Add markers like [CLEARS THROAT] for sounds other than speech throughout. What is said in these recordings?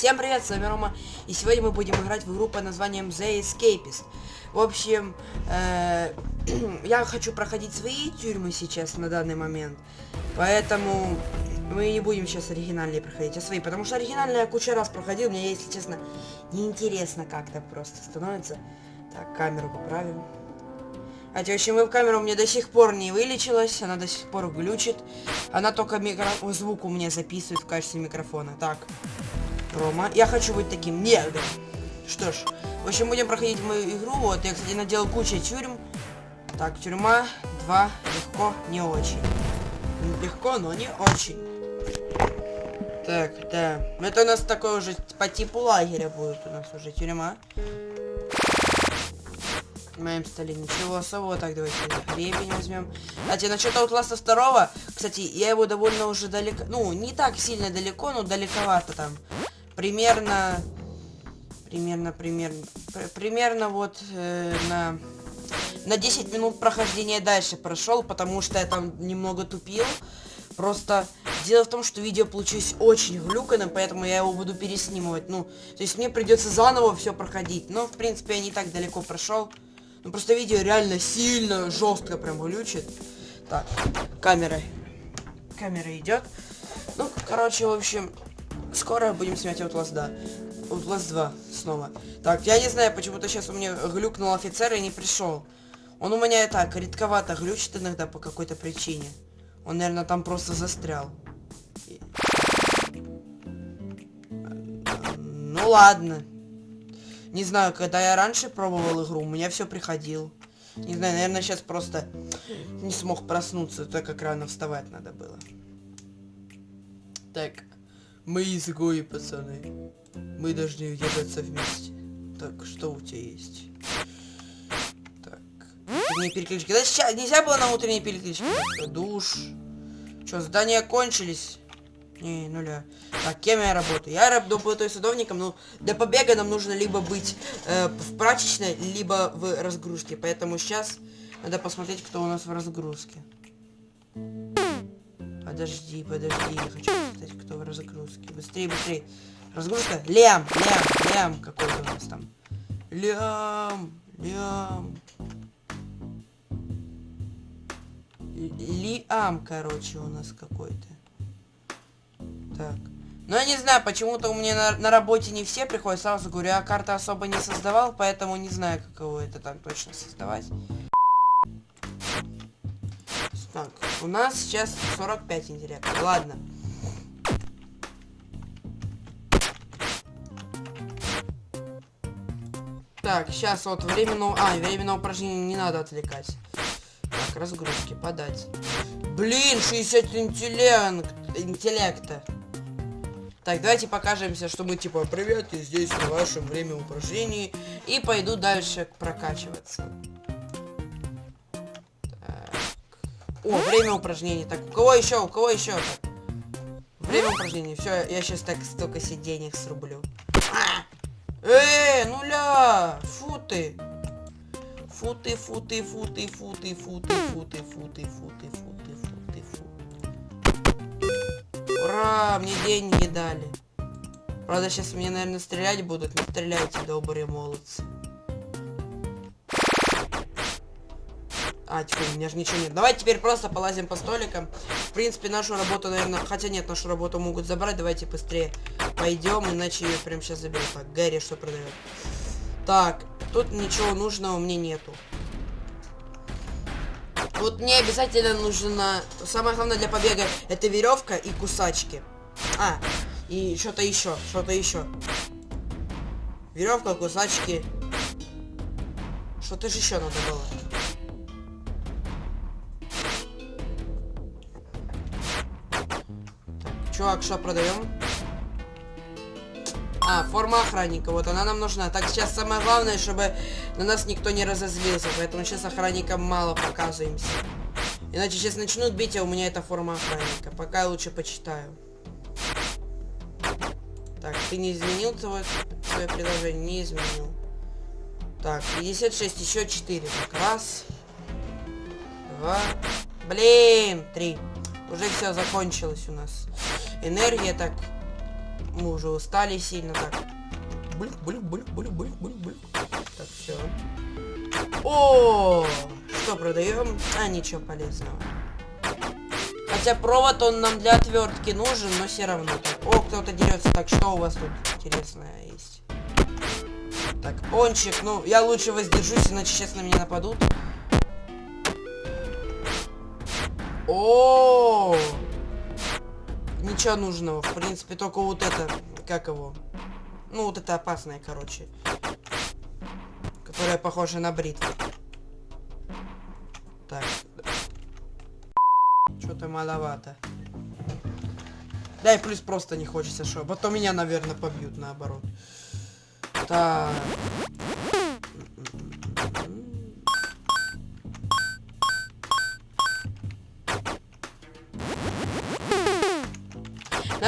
Всем привет, с вами Рома, и сегодня мы будем играть в игру под названием The Escapist. В общем, э, [CLEARS THROAT] я хочу проходить свои тюрьмы сейчас на данный момент, поэтому мы не будем сейчас оригинальные проходить, а свои, потому что оригинальные я кучу раз проходил, мне, если честно, неинтересно как-то просто становится. Так, камеру поправим. А в общем, веб-камера у меня до сих пор не вылечилась, она до сих пор глючит. Она только микро... звук у меня записывает в качестве микрофона. Так, Рома, я хочу быть таким. Да. Что ж, в общем, будем проходить мою игру. Вот, я, кстати, наделал кучу тюрьм. Так, тюрьма 2, легко, не очень. Легко, но не очень. Так, да. Это у нас такой уже по типу лагеря будет у нас уже тюрьма. В моем столе ничего особого. Так, давайте гребень возьмем. Кстати, насчет Outlast 2, кстати, я его довольно уже далеко... Ну, не так сильно далеко, но далековато там. Примерно... Примерно, примерно... Примерно вот э, на... На 10 минут прохождения дальше прошел, потому что я там немного тупил. Просто дело в том, что видео получилось очень глюканным, поэтому я его буду переснимывать. Ну, то есть мне придется заново все проходить. Но, в принципе, я не так далеко прошел. Ну просто видео реально сильно жестко прям глючит. Так, камера. Камера идет. Ну, короче, в общем, скоро будем снимать Outlast 2. Outlast 2 снова. Так, я не знаю, почему-то сейчас у меня глюкнул офицер и не пришел. Он у меня и так редковато глючит иногда по какой-то причине. Он, наверное, там просто застрял. Ну ладно. Не знаю, когда я раньше пробовал игру, у меня все приходил. Не знаю, наверное, сейчас просто не смог проснуться, так как рано вставать надо было. Так, мы изгои, пацаны. Мы должны ебаться вместе. Так, что у тебя есть? Так, утренние переключки. Да сейчас нельзя было на утренние переключки. Душ. Что, здания кончились? Не, нуля. Так, кем я работаю? Я работаю садовником, но для побега нам нужно либо быть э, в прачечной, либо в разгрузке. Поэтому сейчас надо посмотреть, кто у нас в разгрузке. Подожди, подожди, я хочу посмотреть, кто в разгрузке. Быстрее, быстрее. Разгрузка. Лям, лям, лям какой-то у нас там. Лям, лям. Лиам, короче, у нас какой-то. Так. Ну, я не знаю, почему-то у меня на, на работе не все приходят. Сразу говорю, я карты особо не создавал, поэтому не знаю, каково это так точно создавать. Так, у нас сейчас 45 интеллекта. Ладно. Так, сейчас вот временного... А, временного упражнения не надо отвлекать. Так, разгрузки, подать. Блин, 60 интеллект... интеллекта. Так, давайте покажемся, что мы типа привет, и здесь на вашем время упражнений. И пойду дальше прокачиваться. О, время упражнений. Так, у кого еще? У кого еще? Время упражнений. Все, я сейчас так столько сиденег срублю. А! Эй, нуля! Фу ты! Фу ты, фу ты, фу ты, фу ты, фу ты. Ура, мне деньги дали. Правда, сейчас мне, наверное, стрелять будут. Не стреляйте, добрые молодцы. А, теперь у меня же ничего нет. Давайте теперь просто полазим по столикам. В принципе, нашу работу, наверное... Хотя нет, нашу работу могут забрать. Давайте быстрее пойдем, иначе ее прям сейчас заберу. Так, Гэри что продает? Так, тут ничего нужного мне нету. Вот мне обязательно нужно... Самое главное для побега это веревка и кусачки. А, и что-то еще, что-то еще. Веревка, кусачки. Что-то же еще надо было. Чувак, что продаем? А, форма охранника. Вот она нам нужна. Так, сейчас самое главное, чтобы на нас никто не разозлился. Поэтому сейчас охранникам мало показываемся. Иначе сейчас начнут бить, а у меня это форма охранника. Пока я лучше почитаю. Так, ты не изменил свое, свое предложение? Не изменил. Так, 56, еще 4. Так, раз. Два. Блин, три. Уже все закончилось у нас. Энергия, так. мы уже устали сильно так. Блюк, блюк, блюк, блюк, блюк, блюк, блюк. Так, все. О, что продаем? А, ничего полезного. Хотя провод он нам для отвертки нужен, но все равно. Так, о, кто-то дерется. Так, что у вас тут интересное есть? Так, пончик. Ну, я лучше воздержусь, иначе сейчас на меня нападут. О, Ничего нужного. В принципе, только вот это, как его? Ну, вот это опасное, короче. Которая похожа на бритву. Так. Что-то маловато. Да и плюс просто не хочется, что. Потом меня, наверное, побьют наоборот. Так.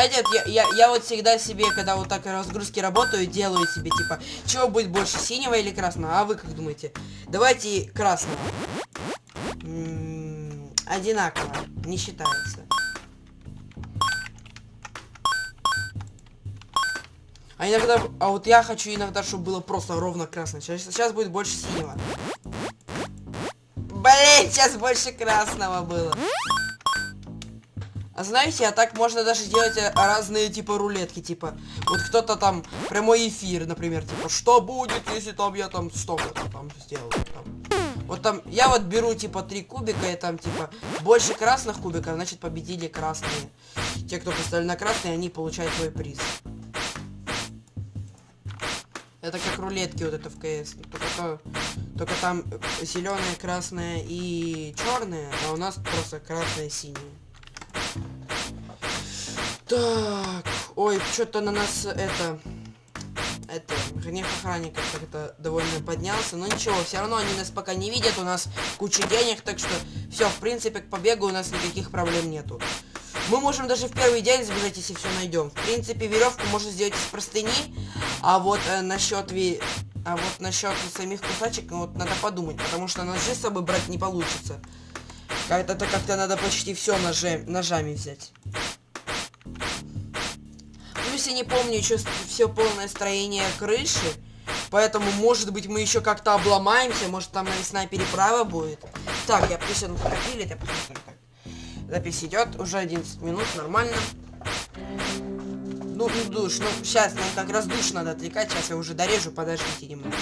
Знаете, я, я, я вот всегда себе, когда вот так разгрузки работаю, делаю себе, типа, чего будет больше, синего или красного? А вы как думаете? Давайте красного. М -м, одинаково, не считается. А иногда, а вот я хочу иногда, чтобы было просто ровно красное. Сейчас, сейчас будет больше синего. Блин, сейчас больше красного было. Знаете, а так можно даже делать э, разные типа рулетки, типа, вот кто-то там прямой эфир, например, типа, что будет, если там я там столько-то там сделал, там. Вот там, я вот беру типа три кубика и там типа больше красных кубиков, значит победили красные. Те, кто поставили на красные, они получают свой приз. Это как рулетки вот это в КС. Только, то, только там зеленые, красные и черные, а у нас просто красные, синие. Так, ой, что-то на нас это... Это, гнев охранника как-то довольно поднялся. Но ничего, все равно они нас пока не видят, у нас куча денег, так что все, в принципе, к побегу у нас никаких проблем нету. Мы можем даже в первый день сбежать, если все найдем. В принципе, веревку можно сделать из простыни, а вот э, насчет ви... А вот насчет самих кусачек, ну, вот надо подумать, потому что ножи с собой брать не получится. Это как-то надо почти все ножи, ножами взять если не помню еще все полное строение крыши. Поэтому, может быть, мы еще как-то обломаемся. Может, там навесная переправа будет. Так, я присяду профилит, я. Запись идет, уже 11 минут, нормально. Ну, ну, душ, ну, сейчас нам как раз душ надо отвлекать, сейчас я уже дорежу, подождите немного.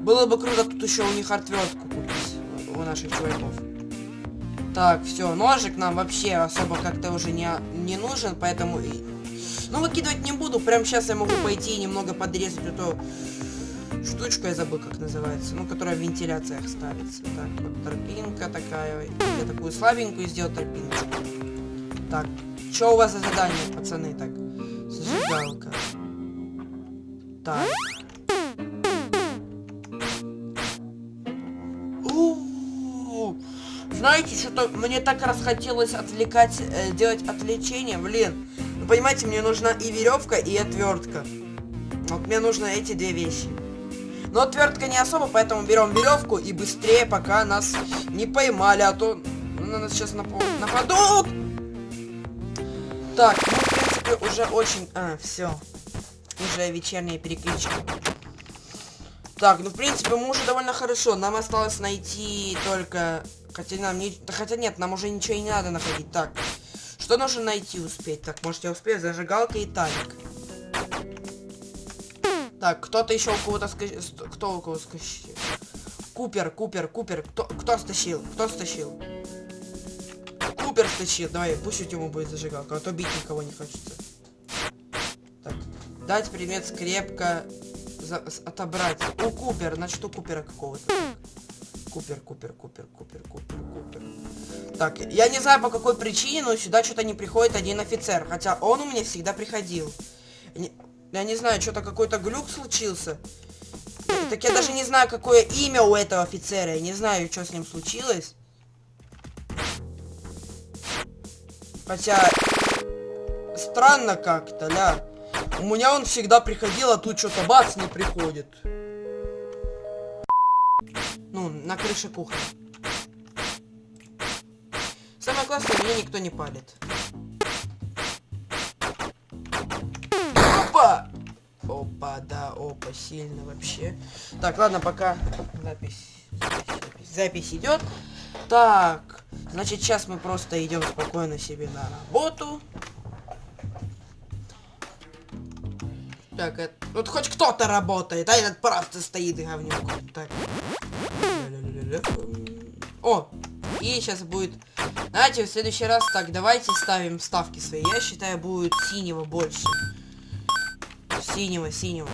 Было бы круто тут еще у них отвертку купить, у наших чуваков. Так, все, ножик нам вообще особо как-то уже не, не нужен, поэтому... Ну, выкидывать не буду, прям сейчас я могу пойти и немного подрезать эту штучку, я забыл, как называется, ну, которая в вентиляциях ставится. Так, вот тропинка такая, я такую слабенькую сделал тропиночку. Так, что у вас за задание, пацаны, так? Зажигалка. Так. Знаете, что-то мне так расхотелось отвлекать, э, делать отвлечение, блин. Вы понимаете, мне нужна и веревка, и отвертка. Вот мне нужны эти две вещи. Но отвертка не особо, поэтому берем веревку и быстрее, пока нас не поймали, а то на нас сейчас напад... нападут. Так, ну, в принципе, уже очень... А, все. Уже вечерняя перекличка. Так, ну, в принципе, мы уже довольно хорошо. Нам осталось найти только Хотя нам не... Хотя нет, нам уже ничего и не надо находить. Так. Что нужно найти успеть? Так, может я успею? Зажигалка и талик. Так, кто-то еще у кого-то ска... Кто у кого скачал? Купер, Купер, Купер. Кто, кто стащил? Кто стащил? Купер стащил. Давай, пусть ему будет зажигалка, а то бить никого не хочется. Так. Дать предмет скрепка. За... Отобрать. У Купер, значит у Купера какого-то. Купер, Купер, Купер, Купер, Купер, Купер. Так, я не знаю по какой причине, но сюда что-то не приходит один офицер. Хотя он у меня всегда приходил. Я не знаю, что-то какой-то глюк случился. Так я даже не знаю, какое имя у этого офицера. Я не знаю, что с ним случилось. Хотя... Странно как-то, ля. У меня он всегда приходил, а тут что-то бац не приходит на крыше кухни. Самое классное, мне никто не палит. Опа! Опа, да, опа, сильно вообще. Так, ладно, пока запись, запись, запись идет. Так, значит, сейчас мы просто идем спокойно себе на работу. Так, это... Вот хоть кто-то работает, а этот просто стоит и говнюк. Так. О, и сейчас будет... Знаете, в следующий раз так, давайте ставим ставки свои. Я считаю, будет синего больше. Синего, синего.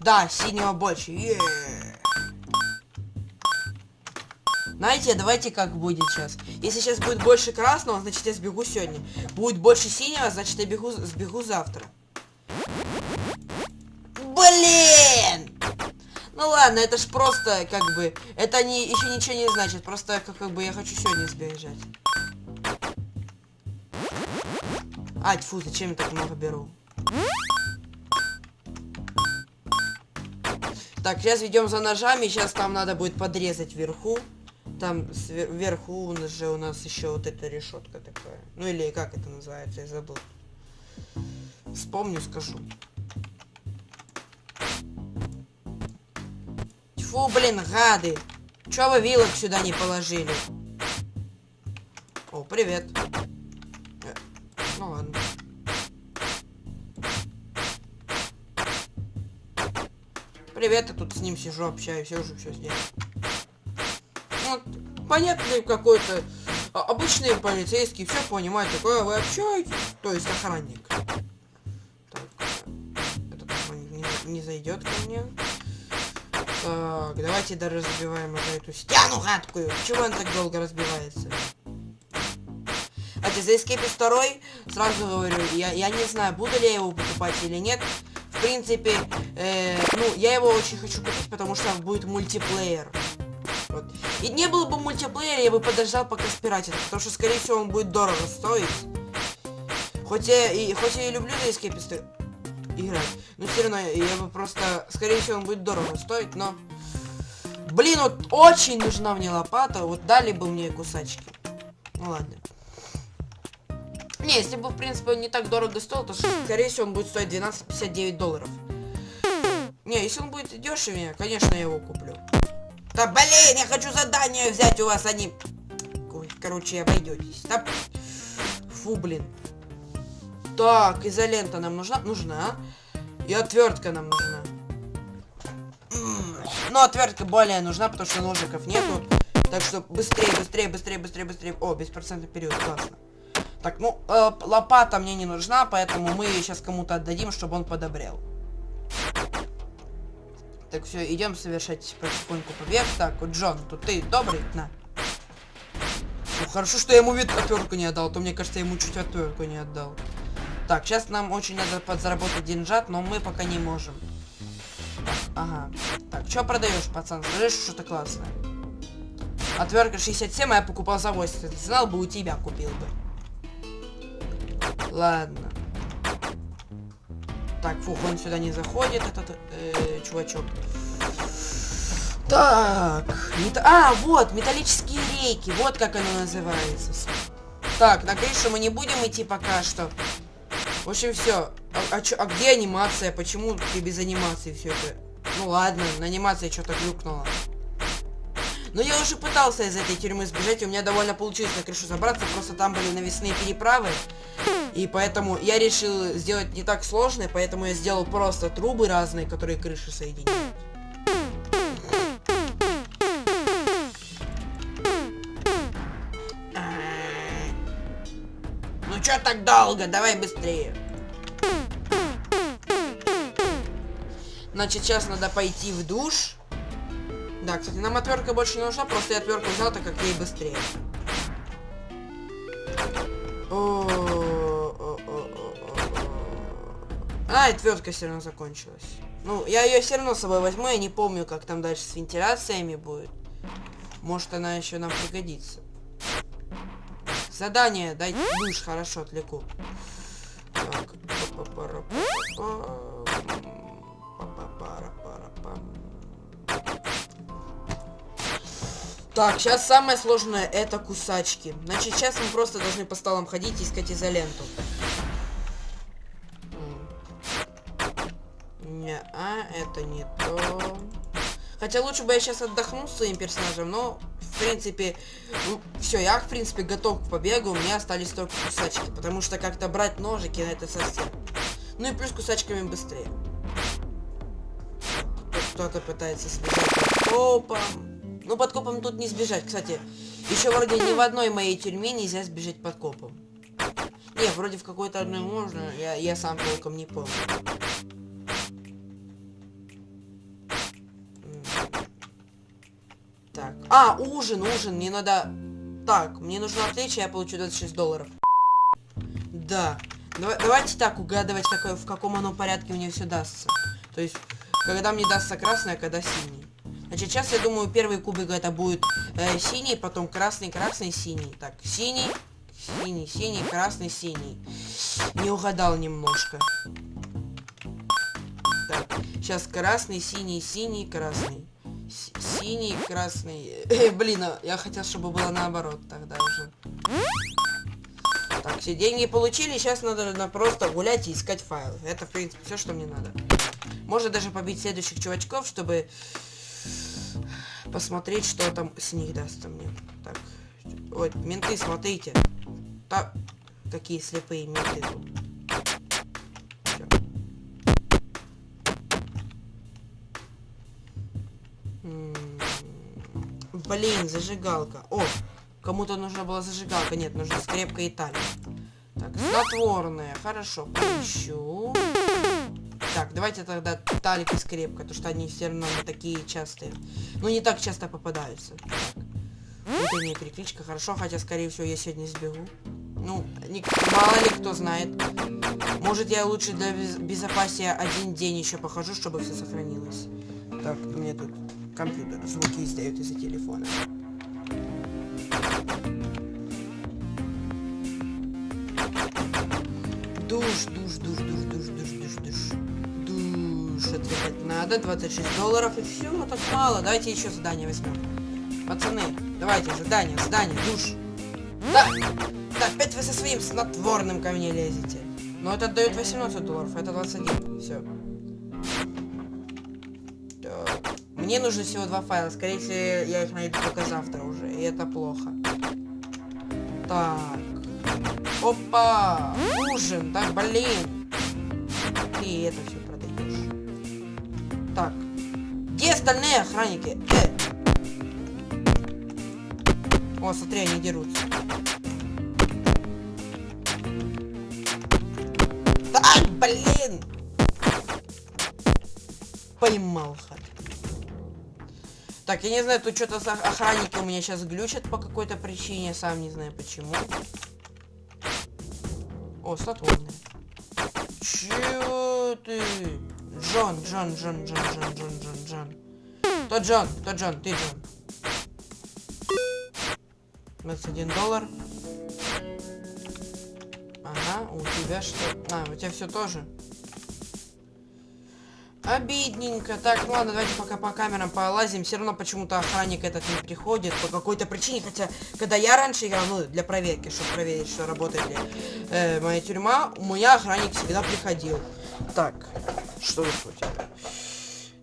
Да, синего больше. Е -е -е. Знаете, давайте как будет сейчас. Если сейчас будет больше красного, значит я сбегу сегодня. Будет больше синего, значит я бегу, сбегу завтра. Блин! Ну ладно, это ж просто, как бы, это не, еще ничего не значит. Просто, как, как бы, я хочу сегодня сбежать. А, тьфу, зачем я так много беру? Так, сейчас ведем за ножами, сейчас там надо будет подрезать вверху. Там вверху же у нас еще вот эта решетка такая. Ну или как это называется, я забыл. Вспомню, скажу. Фу, блин, гады. Чё вы вилок сюда не положили? О, привет. Э, ну ладно. Привет, я тут с ним сижу, общаюсь, я уже все сделал понятный какой-то а, обычный полицейский, все понимает, такое вы общаетесь, то есть охранник. Так, этот не, не зайдет ко мне. Так, давайте да разбиваем уже эту стену гадкую. Почему он так долго разбивается? А за Escape 2 сразу говорю, я, я не знаю, буду ли я его покупать или нет. В принципе, э, ну, я его очень хочу купить, потому что будет мультиплеер. Вот. И не было бы мультиплеера, я бы подождал, пока спиратит. Потому что, скорее всего, он будет дорого стоить. Хоть я и, хоть я и люблю на эскеписты играть. Но все равно я бы просто... Скорее всего, он будет дорого стоить, но... Блин, вот очень нужна мне лопата. Вот дали бы мне кусачки. Ну ладно. Не, если бы, в принципе, не так дорого стоил, то, скорее всего, он будет стоить 12,59 долларов. Не, если он будет дешевее, конечно, я его куплю. Да блин, я хочу задание взять у вас, они... Ой, короче, обойдетесь. Да... Фу, блин. Так, изолента нам нужна? Нужна. И отвертка нам нужна. Но отвертка более нужна, потому что ножиков нету. Так что быстрее, быстрее, быстрее, быстрее, быстрее. О, беспроцентный период, классно. Так, ну, э, лопата мне не нужна, поэтому мы ее сейчас кому-то отдадим, чтобы он подобрел. Так, все, идем совершать потихоньку побег. Так, Джон, тут ты добрый? На. Ну, хорошо, что я ему вид отвертку не отдал, а то мне кажется, я ему чуть отвертку не отдал. Так, сейчас нам очень надо подзаработать деньжат, но мы пока не можем. ага. Так, что продаешь, пацан? Скажи, что что-то классное. Отвертка 67, а я покупал за 80. Знал бы, у тебя купил бы. Ладно. Так, фух, он сюда не заходит, этот э, чувачок. Так, мет... а, вот, металлические рейки, вот как оно называется. Так, на крышу мы не будем идти пока что. В общем, все. А, а, а где анимация? Почему ты без анимации все это? Ну ладно, на анимации что-то глюкнуло. Но я уже пытался из этой тюрьмы сбежать, и у меня довольно получилось на крышу забраться, просто там были навесные переправы. И поэтому я решил сделать не так сложно, поэтому я сделал просто трубы разные, которые крыши соединяют. Ну чё так долго? Давай быстрее. Значит, сейчас надо пойти в душ. Да, кстати, нам отвертка больше не нужна, просто я отвертку взял, так как ей быстрее. А, отвертка все равно закончилась. Ну, я ее все равно с собой возьму, я не помню, как там дальше с вентиляциями будет. Может, она еще нам пригодится. Задание, дай душ, хорошо, отвлеку. Так. Так, сейчас самое сложное это кусачки. Значит, сейчас мы просто должны по столам ходить и искать изоленту. Не, а, это не то. Хотя лучше бы я сейчас отдохнул с своим персонажем, но, принципе, ну, все, я, в принципе, готов к побегу, у меня остались только кусачки, потому что как-то брать ножики, на это совсем. Ну и плюс кусачками быстрее. Кто-то пытается сбежать под копом. Ну, под копом тут не сбежать, кстати. Еще вроде ни в одной моей тюрьме нельзя сбежать под копом. Не, вроде в какой-то одной можно, я, я сам толком не помню. А, ужин, ужин. Мне надо... Так, мне нужно отвлечь, я получу 26 долларов. Да. Давай, давайте так угадывать, какой, в каком оно порядке мне все дастся. То есть, когда мне дастся красный, а когда синий. Значит, сейчас я думаю, первый кубик это будет э, синий, потом красный, красный, синий. Так, синий, синий, синий, красный, синий. Не угадал немножко. Так, сейчас красный, синий, синий, красный синий, красный. [LAUGHS] Э, блин, а я хотел, чтобы было наоборот тогда уже. Так, все деньги получили, сейчас надо, надо просто гулять и искать файлы. Это, в принципе, все, что мне надо. Можно даже побить следующих чувачков, чтобы посмотреть, что там с них даст мне. Так, вот, менты, смотрите. Так, какие слепые менты тут. Блин, зажигалка. О, кому-то нужна была зажигалка. Нет, нужна скрепка и талия. Так, снотворная. Хорошо, поищу. Так, давайте тогда талик и скрепка, потому что они все равно не такие частые. Ну, не так часто попадаются. Так. Утренняя перекличка, хорошо, хотя, скорее всего, я сегодня сбегу. Ну, не, мало ли кто знает. Может, я лучше для без безопасия один день еще похожу, чтобы все сохранилось. Так, мне тут компьютер звуки издает из-за телефона. Душ, душ, душ, душ, душ, душ, душ, душ. Душ отвечать надо, 26 долларов и все, ну так мало. Давайте еще задание возьмем. Пацаны, давайте, задание, задание, душ. Да, да, опять вы со своим снотворным ко мне лезете. Но это дает 18 долларов, это 21, все. Мне нужно всего два файла. Скорее всего, я их найду только завтра уже. И это плохо. Так. Опа! Ужин! Так, блин! И это все продаешь. Так. Где остальные охранники? Э! О, смотри, они дерутся. Так, блин! Поймал хат. Так, я не знаю, тут что-то охранники у меня сейчас глючат по какой-то причине, сам не знаю почему. О, снотворный. Чё ты? Джон, Джон, Джон, Джон, Джон, Джон, Джон, Джон. Кто Джон? Кто Джон? Ты Джон. 21 доллар. Ага, у тебя что? А, у тебя все тоже. Обидненько. Так, ну ладно, давайте пока по камерам полазим. Все равно почему-то охранник этот не приходит по какой-то причине. Хотя, когда я раньше играл, ну, для проверки, чтобы проверить, что работает ли э, моя тюрьма, у меня охранник всегда приходил. Так, что тут у тебя?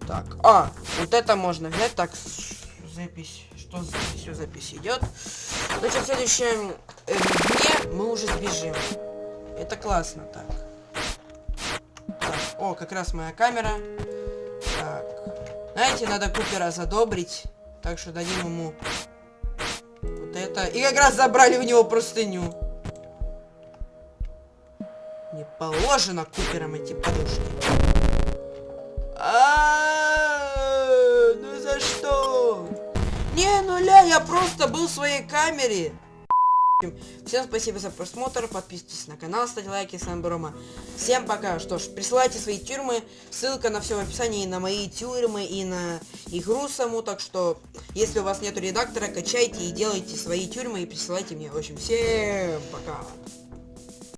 Так, а, вот это можно взять. Так, запись. Что за записью запись идет? Значит, в следующем э, дне мы уже сбежим. Это классно так. О, как раз моя камера. Так. Знаете, надо Купера задобрить. Так что дадим ему вот это. И как раз забрали у него простыню. Не положено Куперам эти подушки. А, ну за что? Не, нуля, я просто был в своей камере. Всем спасибо за просмотр, подписывайтесь на канал, ставьте лайки, с вами был. Всем пока. Что ж, присылайте свои тюрьмы, ссылка на все в описании, и на мои тюрьмы, и на игру саму, так что, если у вас нету редактора, качайте и делайте свои тюрьмы и присылайте мне. В общем, всем пока.